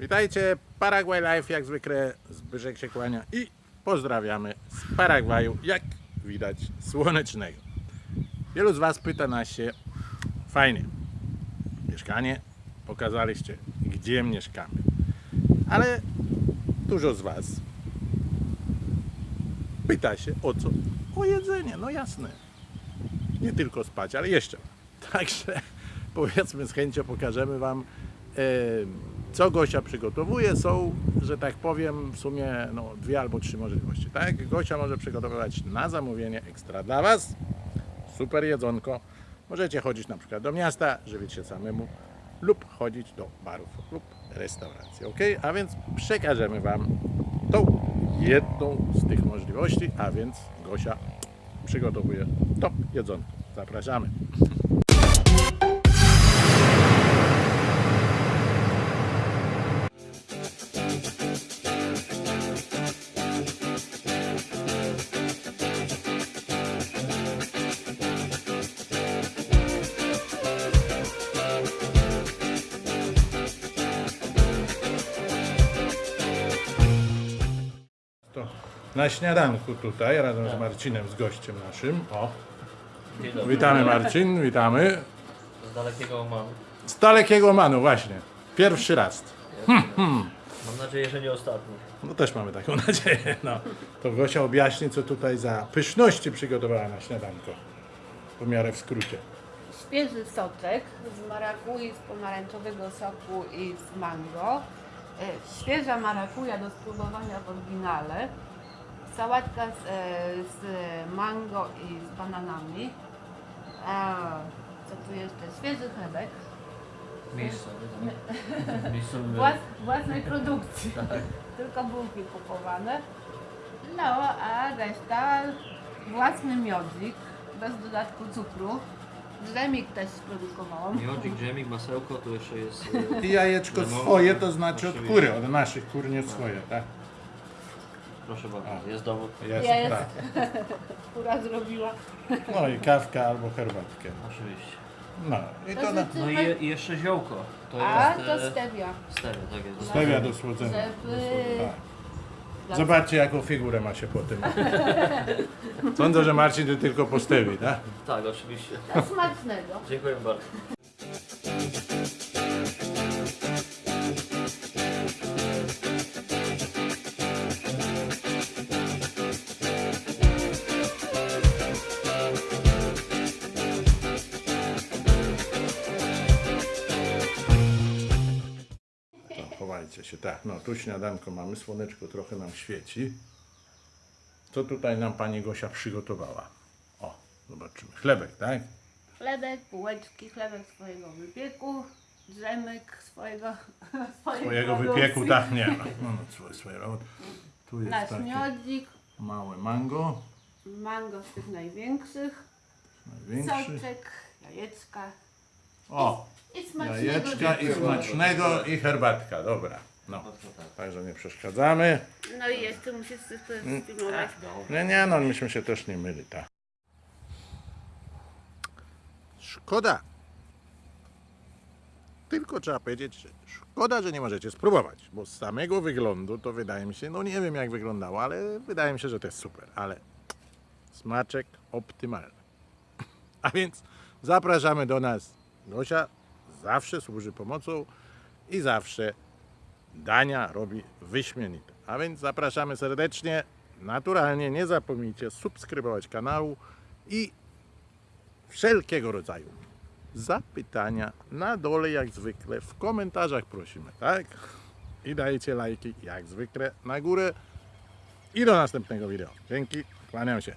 Witajcie, Paraguay Life jak zwykle, Zbyszek się kłania i pozdrawiamy z Paragwaju, jak widać słonecznego. Wielu z Was pyta nas się, fajnie, mieszkanie, pokazaliście gdzie mieszkamy, ale dużo z Was pyta się o co? O jedzenie, no jasne. Nie tylko spać, ale jeszcze. Także powiedzmy z chęcią pokażemy Wam e, co Gosia przygotowuje. Są, że tak powiem, w sumie no, dwie albo trzy możliwości. Tak? Gosia może przygotowywać na zamówienie ekstra dla Was. Super jedzonko. Możecie chodzić na przykład do miasta, żywić się samemu lub chodzić do barów lub restauracji. Ok? A więc przekażemy Wam tą jedną z tych możliwości, a więc Gosia przygotowuje to jedzonko. Zapraszamy. Na śniadanku tutaj razem z Marcinem, z gościem naszym. O, witamy Marcin, witamy. Z dalekiego Omanu. Z dalekiego Manu właśnie. Pierwszy raz. Mam nadzieję, że nie ostatni. No też mamy taką nadzieję. No. To Gosia objaśni, co tutaj za pyszności przygotowała na śniadanko. W miarę w skrócie. Świeży soczek z marakui, z pomarańczowego soku i z mango. E, Świeża marakuja do spróbowania w oryginale. Sałatka z, e, z mango i z bananami. A, co tu jeszcze? Świeży chlebek. Miejscowy, tak? Miejscowy Włas, własnej produkcji. Tylko bułki kupowane. No, a reszta własny miodzik, bez dodatku cukru. Dżemik też sprodukowałam. Miodzik, dżemik, masełko, tu jeszcze jest... e, I jajeczko swoje, to znaczy od kury, od naszych kur nie swoje, tak? Proszę bardzo, jest dowód. Jest, Jest. tak. Która zrobiła. No i kawka albo herbatkę. Oczywiście. No i to na... No i, je, i jeszcze ziołko. To A, jest... to e, stevia. Stevia, tak jest. Stawia do słodzenia. Żeby... Tak. Zobaczcie jaką figurę ma się po tym. Sądzę, że Marcin to tylko postawi, tak? Tak, oczywiście. Smacznego. Dziękuję bardzo. To chowajcie się, tak. No tu śniadanko mamy, słoneczko trochę nam świeci. Co tutaj nam pani Gosia przygotowała? O, zobaczymy. Chlebek, tak? Chlebek, bułeczki, chlebek swojego wypieku, dżemek swojego, Swojego wypieku, tak, nie. No, no, no swoje, swoje. O, Tu jest Nasz miodzik, małe mango, mango z tych największych, największy. soczek, jajeczka O, i smacznego jajeczka i smacznego i herbatka, dobra. No, także nie przeszkadzamy. No i jeszcze musisz coś filmować. Nie, nie, no myśmy się też nie myli, tak. Szkoda. Tylko trzeba powiedzieć, że szkoda, że nie możecie spróbować, bo z samego wyglądu to wydaje mi się, no nie wiem jak wyglądało, ale wydaje mi się, że to jest super, ale smaczek optymalny. A więc zapraszamy do nas. Gosia zawsze służy pomocą i zawsze dania robi wyśmienite. A więc zapraszamy serdecznie. Naturalnie nie zapomnijcie subskrybować kanału i wszelkiego rodzaju zapytania na dole jak zwykle w komentarzach prosimy, tak? I dajcie lajki jak zwykle na górę i do następnego wideo. Dzięki, kłaniam się.